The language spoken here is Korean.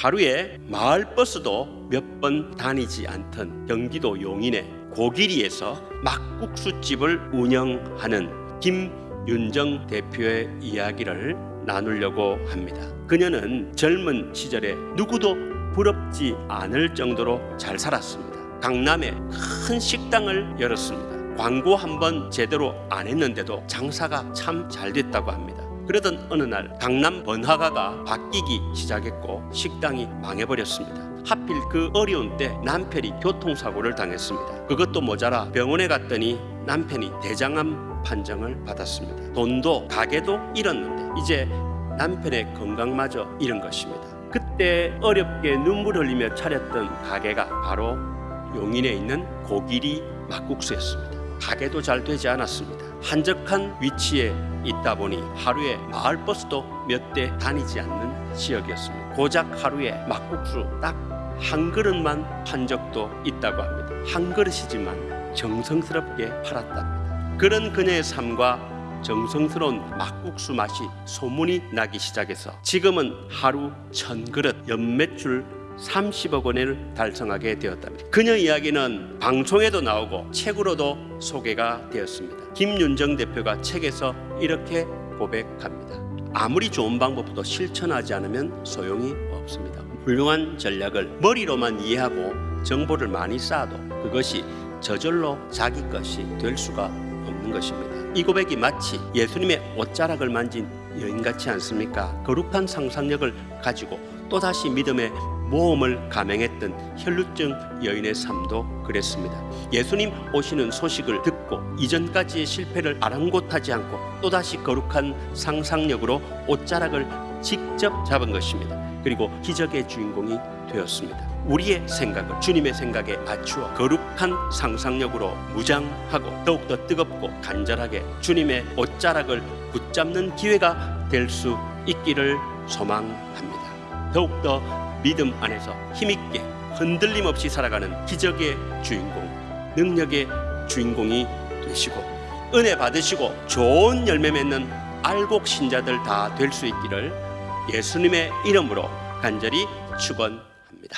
하루에 마을 버스도 몇 번 다니지 않던 경기도 용인의 고기리에서 막국수집을 운영하는 김윤정 대표의 이야기를 나누려고 합니다. 그녀는 젊은 시절에 누구도 부럽지 않을 정도로 잘 살았습니다. 강남에 큰 식당을 열었습니다. 광고 한 번 제대로 안 했는데도 장사가 참 잘 됐다고 합니다. 그러던 어느 날 강남 번화가가 바뀌기 시작했고 식당이 망해버렸습니다. 하필 그 어려운 때 남편이 교통사고를 당했습니다. 그것도 모자라 병원에 갔더니 남편이 대장암 판정을 받았습니다. 돈도 가게도 잃었는데 이제 남편의 건강마저 잃은 것입니다. 그때 어렵게 눈물 흘리며 차렸던 가게가 바로 용인에 있는 고기리 막국수였습니다. 가게도 잘 되지 않았습니다. 한적한 위치에 있다 보니 하루에 마을 버스도 몇 대 다니지 않는 지역이었습니다. 고작 하루에 막국수 딱 한 그릇만 판 적도 있다고 합니다. 한 그릇이지만 정성스럽게 팔았답니다. 그런 그녀의 삶과 정성스러운 막국수 맛이 소문이 나기 시작해서 지금은 하루 천 그릇 연매출 30억 원을 달성하게 되었답니다. 그녀 이야기는 방송에도 나오고 책으로도 소개가 되었습니다. 김윤정 대표가 책에서 이렇게 고백합니다. 아무리 좋은 방법도 실천하지 않으면 소용이 없습니다. 훌륭한 전략을 머리로만 이해하고 정보를 많이 쌓아도 그것이 저절로 자기 것이 될 수가 없는 것입니다. 이 고백이 마치 예수님의 옷자락을 만진 여인 같지 않습니까? 거룩한 상상력을 가지고 또다시 믿음의 모험을 감행했던 혈루증 여인의 삶도 그랬습니다. 예수님 오시는 소식을 듣고 이전까지의 실패를 아랑곳하지 않고 또다시 거룩한 상상력으로 옷자락을 직접 잡은 것입니다. 그리고 기적의 주인공이 되었습니다. 우리의 생각을 주님의 생각에 맞추어 거룩한 상상력으로 무장하고 더욱더 뜨겁고 간절하게 주님의 옷자락을 붙잡는 기회가 될 수 있기를 소망합니다. 더욱더 믿음 안에서 힘있게 흔들림 없이 살아가는 기적의 주인공, 능력의 주인공이 되시고 은혜 받으시고 좋은 열매 맺는 알곡 신자들 다 될 수 있기를 예수님의 이름으로 간절히 축원합니다.